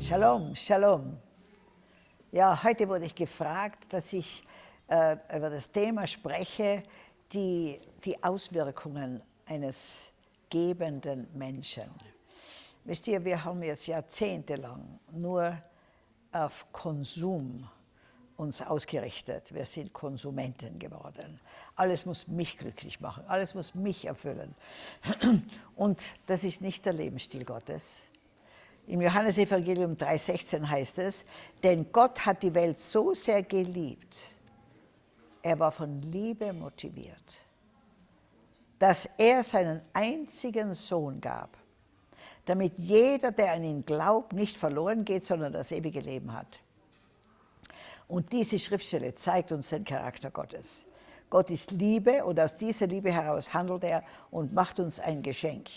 Shalom, Shalom. Ja, heute wurde ich gefragt, dass ich äh, über das Thema spreche, die, die Auswirkungen eines gebenden Menschen. Wisst ihr, wir haben jetzt jahrzehntelang nur auf Konsum uns ausgerichtet. Wir sind Konsumenten geworden. Alles muss mich glücklich machen, alles muss mich erfüllen. Und das ist nicht der Lebensstil Gottes. Im Johannesevangelium 3,16 heißt es, denn Gott hat die Welt so sehr geliebt, er war von Liebe motiviert, dass er seinen einzigen Sohn gab, damit jeder, der an ihn glaubt, nicht verloren geht, sondern das ewige Leben hat. Und diese Schriftstelle zeigt uns den Charakter Gottes. Gott ist Liebe und aus dieser Liebe heraus handelt er und macht uns ein Geschenk.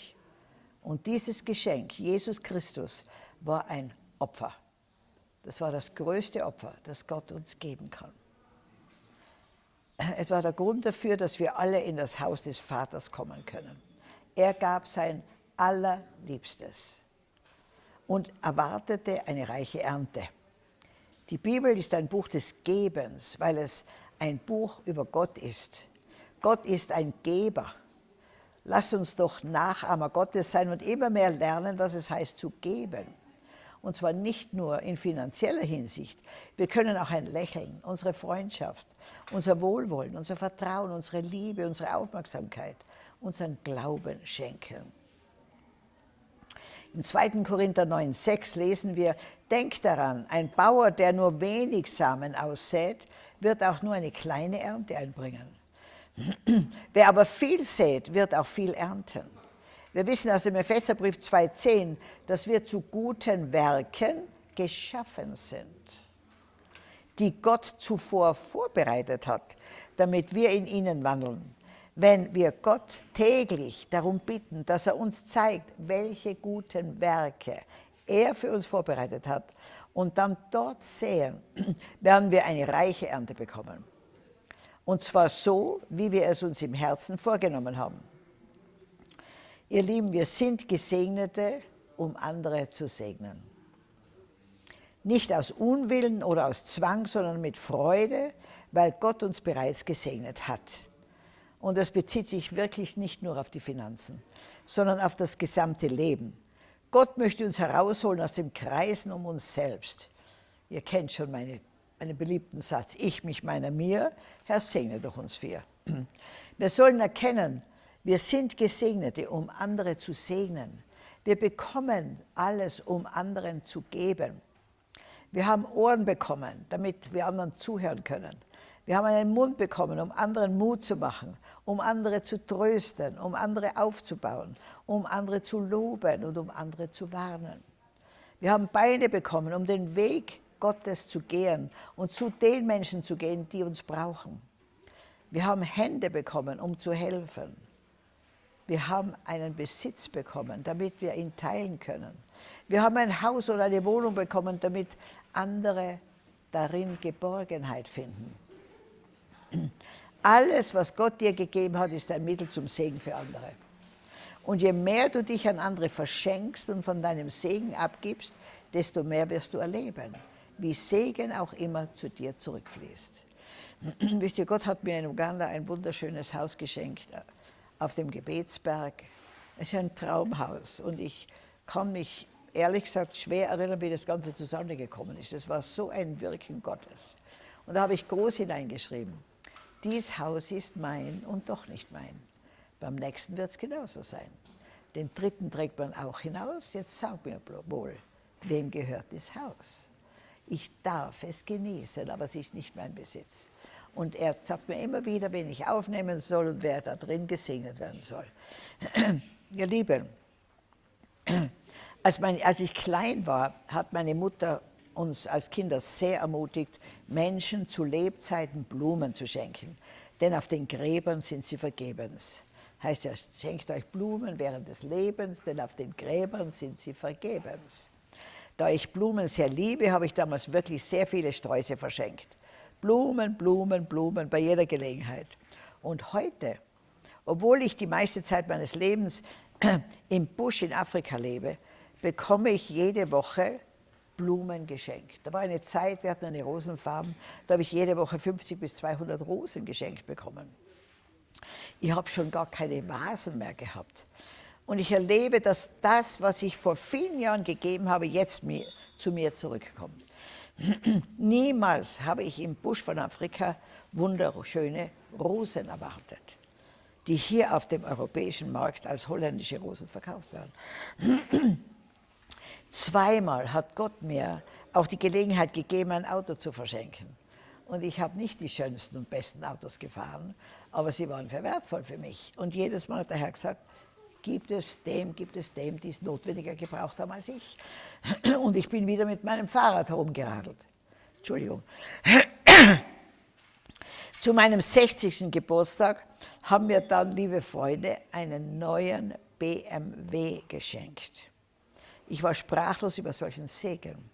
Und dieses Geschenk, Jesus Christus, war ein Opfer. Das war das größte Opfer, das Gott uns geben kann. Es war der Grund dafür, dass wir alle in das Haus des Vaters kommen können. Er gab sein Allerliebstes und erwartete eine reiche Ernte. Die Bibel ist ein Buch des Gebens, weil es ein Buch über Gott ist. Gott ist ein Geber. Lasst uns doch Nachahmer Gottes sein und immer mehr lernen, was es heißt zu geben. Und zwar nicht nur in finanzieller Hinsicht. Wir können auch ein Lächeln, unsere Freundschaft, unser Wohlwollen, unser Vertrauen, unsere Liebe, unsere Aufmerksamkeit, unseren Glauben schenken. Im 2. Korinther 9,6 lesen wir, Denkt daran, ein Bauer, der nur wenig Samen aussät, wird auch nur eine kleine Ernte einbringen. Wer aber viel sät, wird auch viel ernten. Wir wissen aus dem Epheserbrief 2,10, dass wir zu guten Werken geschaffen sind, die Gott zuvor vorbereitet hat, damit wir in ihnen wandeln. Wenn wir Gott täglich darum bitten, dass er uns zeigt, welche guten Werke er für uns vorbereitet hat, und dann dort sehen, werden wir eine reiche Ernte bekommen. Und zwar so, wie wir es uns im Herzen vorgenommen haben. Ihr Lieben, wir sind Gesegnete, um andere zu segnen. Nicht aus Unwillen oder aus Zwang, sondern mit Freude, weil Gott uns bereits gesegnet hat. Und das bezieht sich wirklich nicht nur auf die Finanzen, sondern auf das gesamte Leben. Gott möchte uns herausholen aus dem Kreisen um uns selbst. Ihr kennt schon meine einen beliebten Satz, ich, mich, meiner, mir, Herr, segne doch uns vier. Wir sollen erkennen, wir sind Gesegnete, um andere zu segnen. Wir bekommen alles, um anderen zu geben. Wir haben Ohren bekommen, damit wir anderen zuhören können. Wir haben einen Mund bekommen, um anderen Mut zu machen, um andere zu trösten, um andere aufzubauen, um andere zu loben und um andere zu warnen. Wir haben Beine bekommen, um den Weg Gottes zu gehen und zu den Menschen zu gehen, die uns brauchen. Wir haben Hände bekommen, um zu helfen. Wir haben einen Besitz bekommen, damit wir ihn teilen können. Wir haben ein Haus oder eine Wohnung bekommen, damit andere darin Geborgenheit finden. Alles, was Gott dir gegeben hat, ist ein Mittel zum Segen für andere. Und je mehr du dich an andere verschenkst und von deinem Segen abgibst, desto mehr wirst du erleben wie Segen auch immer zu dir zurückfließt. Wisst ihr, Gott hat mir in Uganda ein wunderschönes Haus geschenkt äh, auf dem Gebetsberg. Es ist ein Traumhaus und ich kann mich ehrlich gesagt schwer erinnern, wie das Ganze zustande gekommen ist. Das war so ein Wirken Gottes. Und da habe ich groß hineingeschrieben, dies Haus ist mein und doch nicht mein. Beim nächsten wird es genauso sein. Den dritten trägt man auch hinaus. Jetzt sag mir wohl, wem gehört das Haus? Ich darf es genießen, aber es ist nicht mein Besitz. Und er sagt mir immer wieder, wen ich aufnehmen soll und wer da drin gesegnet werden soll. Ihr Lieben, als, mein, als ich klein war, hat meine Mutter uns als Kinder sehr ermutigt, Menschen zu Lebzeiten Blumen zu schenken. Denn auf den Gräbern sind sie vergebens. Heißt ja, schenkt euch Blumen während des Lebens, denn auf den Gräbern sind sie vergebens. Da ich Blumen sehr liebe, habe ich damals wirklich sehr viele Sträuße verschenkt. Blumen, Blumen, Blumen bei jeder Gelegenheit. Und heute, obwohl ich die meiste Zeit meines Lebens im Busch in Afrika lebe, bekomme ich jede Woche Blumen geschenkt. Da war eine Zeit, wir hatten eine Rosenfarm, da habe ich jede Woche 50 bis 200 Rosen geschenkt bekommen. Ich habe schon gar keine Vasen mehr gehabt. Und ich erlebe, dass das, was ich vor vielen Jahren gegeben habe, jetzt mir, zu mir zurückkommt. Niemals habe ich im Busch von Afrika wunderschöne Rosen erwartet, die hier auf dem europäischen Markt als holländische Rosen verkauft werden. Zweimal hat Gott mir auch die Gelegenheit gegeben, ein Auto zu verschenken. Und ich habe nicht die schönsten und besten Autos gefahren, aber sie waren sehr wertvoll für mich. Und jedes Mal hat der Herr gesagt, gibt es dem, gibt es dem, die es notwendiger gebraucht haben als ich. Und ich bin wieder mit meinem Fahrrad herumgeradelt. Entschuldigung. Zu meinem 60. Geburtstag haben mir dann, liebe Freunde, einen neuen BMW geschenkt. Ich war sprachlos über solchen Segen.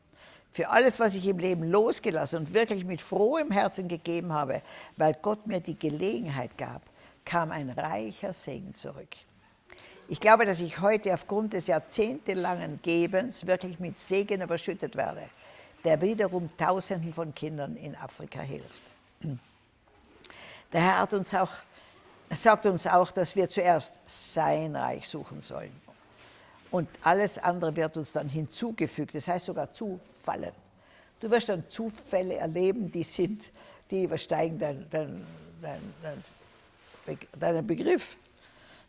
Für alles, was ich im Leben losgelassen und wirklich mit frohem Herzen gegeben habe, weil Gott mir die Gelegenheit gab, kam ein reicher Segen zurück. Ich glaube, dass ich heute aufgrund des jahrzehntelangen Gebens wirklich mit Segen überschüttet werde, der wiederum Tausenden von Kindern in Afrika hilft. Der Herr hat uns auch, sagt uns auch, dass wir zuerst sein Reich suchen sollen. Und alles andere wird uns dann hinzugefügt, das heißt sogar zufallen. Du wirst dann Zufälle erleben, die sind, die übersteigen deinen dein, dein, dein, deinen Begriff.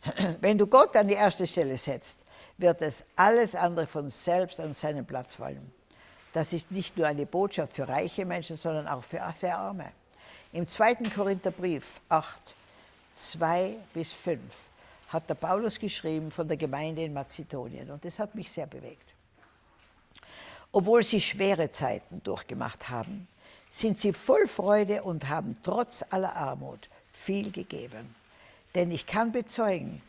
Wenn du Gott an die erste Stelle setzt, wird es alles andere von selbst an seinen Platz fallen. Das ist nicht nur eine Botschaft für reiche Menschen, sondern auch für sehr arme. Im 2. Korintherbrief 8, 2 bis 5 hat der Paulus geschrieben von der Gemeinde in Mazedonien und das hat mich sehr bewegt. Obwohl sie schwere Zeiten durchgemacht haben, sind sie voll Freude und haben trotz aller Armut viel gegeben. Denn ich kann bezeugen,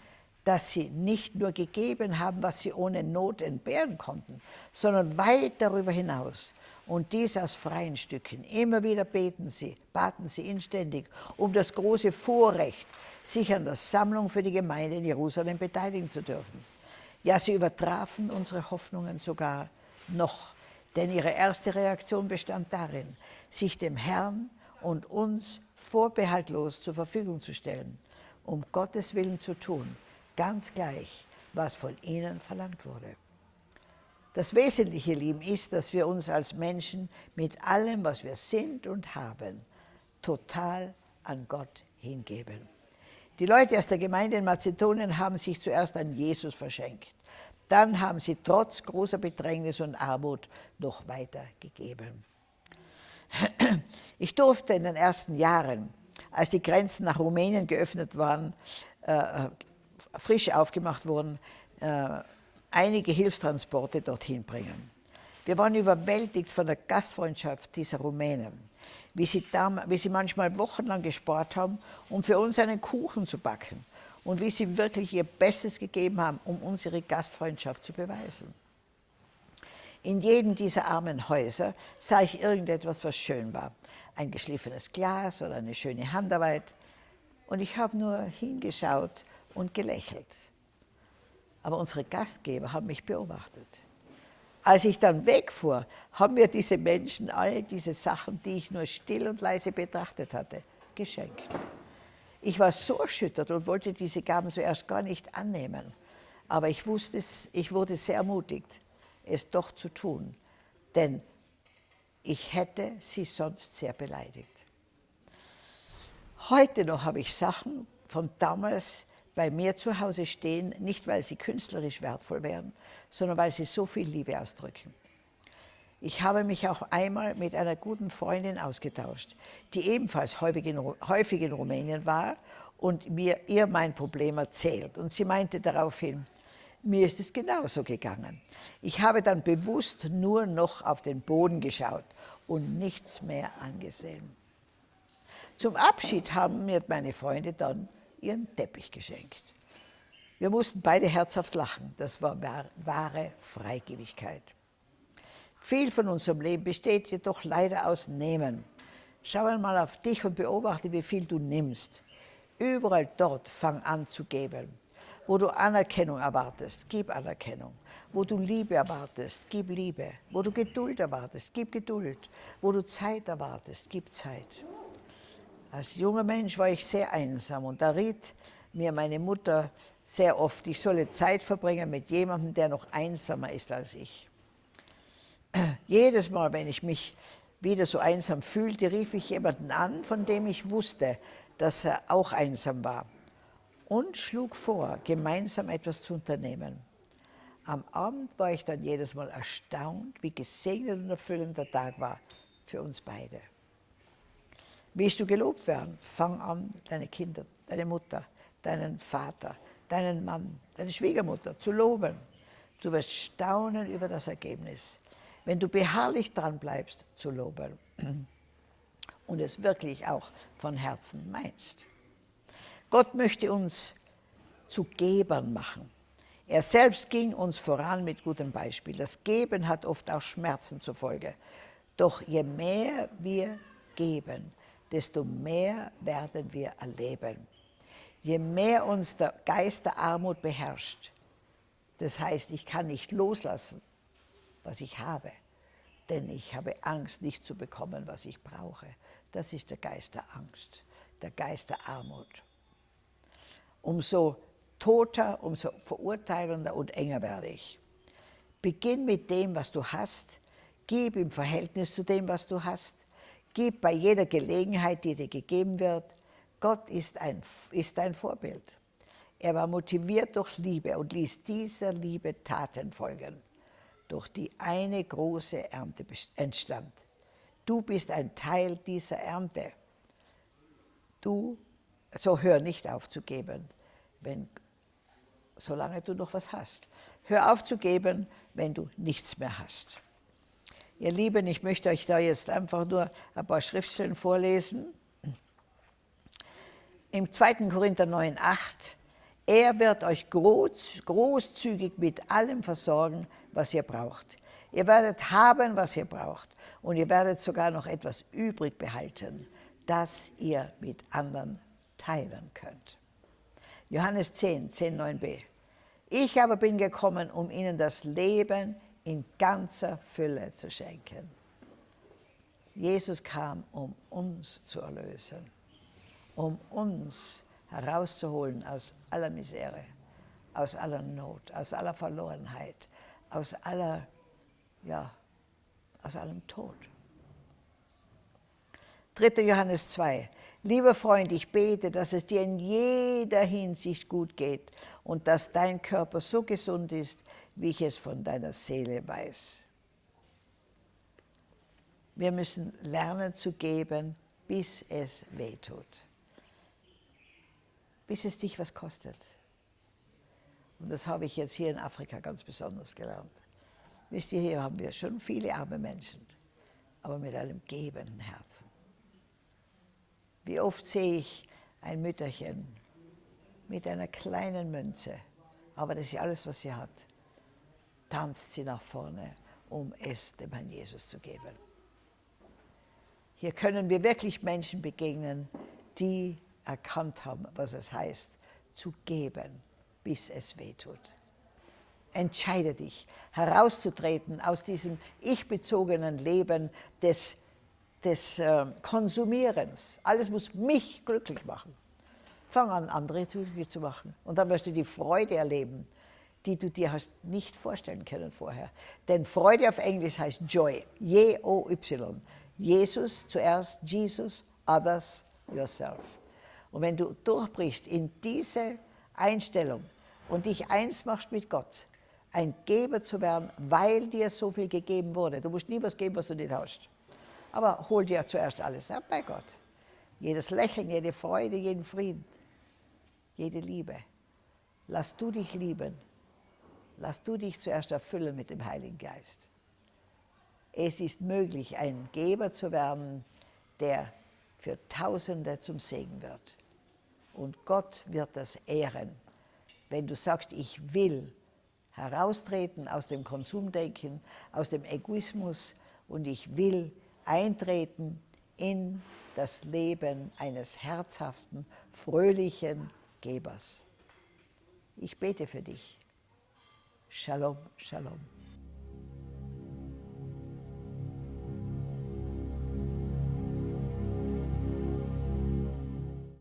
dass sie nicht nur gegeben haben, was sie ohne Not entbehren konnten, sondern weit darüber hinaus. Und dies aus freien Stücken. Immer wieder beten sie, baten sie inständig um das große Vorrecht, sich an der Sammlung für die Gemeinde in Jerusalem beteiligen zu dürfen. Ja, sie übertrafen unsere Hoffnungen sogar noch, denn ihre erste Reaktion bestand darin, sich dem Herrn und uns vorbehaltlos zur Verfügung zu stellen um Gottes Willen zu tun, ganz gleich, was von ihnen verlangt wurde. Das Wesentliche, Lieben, ist, dass wir uns als Menschen mit allem, was wir sind und haben, total an Gott hingeben. Die Leute aus der Gemeinde in Mazedonien haben sich zuerst an Jesus verschenkt. Dann haben sie trotz großer Bedrängnis und Armut noch weiter gegeben. Ich durfte in den ersten Jahren als die Grenzen nach Rumänien geöffnet waren, äh, frisch aufgemacht wurden, äh, einige Hilfstransporte dorthin bringen. Wir waren überwältigt von der Gastfreundschaft dieser Rumänen, wie sie, wie sie manchmal wochenlang gespart haben, um für uns einen Kuchen zu backen und wie sie wirklich ihr Bestes gegeben haben, um unsere Gastfreundschaft zu beweisen. In jedem dieser armen Häuser sah ich irgendetwas, was schön war ein geschliffenes Glas oder eine schöne Handarbeit. Und ich habe nur hingeschaut und gelächelt. Aber unsere Gastgeber haben mich beobachtet. Als ich dann wegfuhr, haben mir diese Menschen all diese Sachen, die ich nur still und leise betrachtet hatte, geschenkt. Ich war so erschüttert und wollte diese Gaben zuerst gar nicht annehmen. Aber ich wusste, ich wurde sehr ermutigt, es doch zu tun. Denn ich hätte sie sonst sehr beleidigt. Heute noch habe ich Sachen von damals bei mir zu Hause stehen, nicht weil sie künstlerisch wertvoll wären, sondern weil sie so viel Liebe ausdrücken. Ich habe mich auch einmal mit einer guten Freundin ausgetauscht, die ebenfalls häufig in, häufig in Rumänien war und mir ihr mein Problem erzählt. Und sie meinte daraufhin, mir ist es genauso gegangen. Ich habe dann bewusst nur noch auf den Boden geschaut und nichts mehr angesehen. Zum Abschied haben mir meine Freunde dann ihren Teppich geschenkt. Wir mussten beide herzhaft lachen. Das war wahre Freigebigkeit. Viel von unserem Leben besteht jedoch leider aus Nehmen. Schau einmal auf dich und beobachte, wie viel du nimmst. Überall dort fang an zu geben. Wo du Anerkennung erwartest, gib Anerkennung. Wo du Liebe erwartest, gib Liebe. Wo du Geduld erwartest, gib Geduld. Wo du Zeit erwartest, gib Zeit. Als junger Mensch war ich sehr einsam und da riet mir meine Mutter sehr oft, ich solle Zeit verbringen mit jemandem, der noch einsamer ist als ich. Jedes Mal, wenn ich mich wieder so einsam fühlte, rief ich jemanden an, von dem ich wusste, dass er auch einsam war und schlug vor, gemeinsam etwas zu unternehmen. Am Abend war ich dann jedes Mal erstaunt, wie gesegnet und erfüllend der Tag war für uns beide. Willst du gelobt werden? Fang an, deine Kinder, deine Mutter, deinen Vater, deinen Mann, deine Schwiegermutter zu loben. Du wirst staunen über das Ergebnis wenn du beharrlich dran bleibst, zu loben und es wirklich auch von Herzen meinst. Gott möchte uns zu Gebern machen. Er selbst ging uns voran mit gutem Beispiel. Das Geben hat oft auch Schmerzen zur Folge. Doch je mehr wir geben, desto mehr werden wir erleben. Je mehr uns der Geist der Armut beherrscht, das heißt, ich kann nicht loslassen, was ich habe. Denn ich habe Angst, nicht zu bekommen, was ich brauche. Das ist der Geist der Angst, der Geist der Armut. Umso toter, umso verurteilender und enger werde ich. Beginn mit dem, was du hast. Gib im Verhältnis zu dem, was du hast. Gib bei jeder Gelegenheit, die dir gegeben wird. Gott ist ein, ist ein Vorbild. Er war motiviert durch Liebe und ließ dieser Liebe Taten folgen durch die eine große Ernte entstand. Du bist ein Teil dieser Ernte. Du, so hör nicht auf zu geben, wenn, solange du noch was hast. Hör auf zu geben, wenn du nichts mehr hast. Ihr Lieben, ich möchte euch da jetzt einfach nur ein paar Schriftstellen vorlesen. Im 2. Korinther 9, 8 er wird euch groß, großzügig mit allem versorgen, was ihr braucht. Ihr werdet haben, was ihr braucht. Und ihr werdet sogar noch etwas übrig behalten, das ihr mit anderen teilen könnt. Johannes 10, 10, 9b. Ich aber bin gekommen, um ihnen das Leben in ganzer Fülle zu schenken. Jesus kam, um uns zu erlösen, um uns zu herauszuholen aus aller Misere, aus aller Not, aus aller Verlorenheit, aus aller, ja, aus allem Tod. 3. Johannes 2. Lieber Freund, ich bete, dass es dir in jeder Hinsicht gut geht und dass dein Körper so gesund ist, wie ich es von deiner Seele weiß. Wir müssen lernen zu geben, bis es weh tut bis es dich was kostet. Und das habe ich jetzt hier in Afrika ganz besonders gelernt. Wisst ihr, hier haben wir schon viele arme Menschen, aber mit einem gebenden Herzen. Wie oft sehe ich ein Mütterchen mit einer kleinen Münze, aber das ist alles, was sie hat, tanzt sie nach vorne, um es dem Herrn Jesus zu geben. Hier können wir wirklich Menschen begegnen, die erkannt haben, was es heißt, zu geben, bis es weh tut. Entscheide dich, herauszutreten aus diesem ich-bezogenen Leben des, des äh, Konsumierens. Alles muss mich glücklich machen. Fang an, andere glücklich zu machen. Und dann wirst du die Freude erleben, die du dir hast nicht vorstellen können vorher. Denn Freude auf Englisch heißt Joy, J-O-Y. Jesus zuerst, Jesus, others, yourself. Und wenn du durchbrichst in diese Einstellung und dich eins machst mit Gott, ein Geber zu werden, weil dir so viel gegeben wurde. Du musst nie was geben, was du nicht hast. Aber hol dir zuerst alles ab bei Gott. Jedes Lächeln, jede Freude, jeden Frieden, jede Liebe. Lass du dich lieben. Lass du dich zuerst erfüllen mit dem Heiligen Geist. Es ist möglich, ein Geber zu werden, der für Tausende zum Segen wird. Und Gott wird das ehren, wenn du sagst, ich will heraustreten aus dem Konsumdenken, aus dem Egoismus und ich will eintreten in das Leben eines herzhaften, fröhlichen Gebers. Ich bete für dich. Shalom, Shalom.